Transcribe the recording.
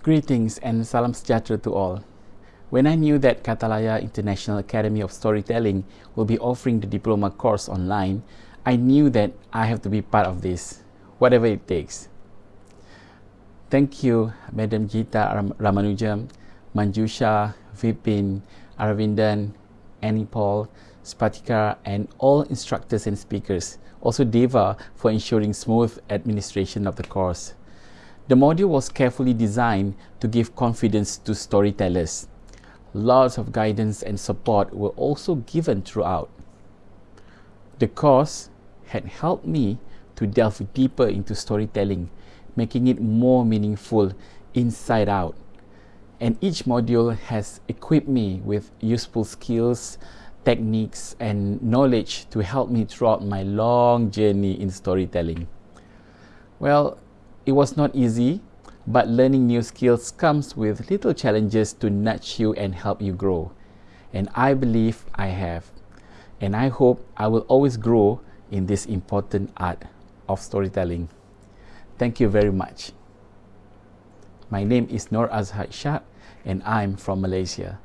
Greetings and salam sejahtera to all. When I knew that Kathalaya International Academy of Storytelling will be offering the diploma course online, I knew that I have to be part of this, whatever it takes. Thank you, Madam Gita Ramanujam, Manjusha, Vipin, Aravindan, Annie Paul, Spatika, and all instructors and speakers. Also Deva for ensuring smooth administration of the course. The module was carefully designed to give confidence to storytellers. Lots of guidance and support were also given throughout. The course had helped me to delve deeper into storytelling, making it more meaningful inside out. And each module has equipped me with useful skills, techniques, and knowledge to help me throughout my long journey in storytelling. Well, it was not easy, but learning new skills comes with little challenges to nudge you and help you grow. And I believe I have. And I hope I will always grow in this important art of storytelling. Thank you very much. My name is Nur Azhar Shah and I'm from Malaysia.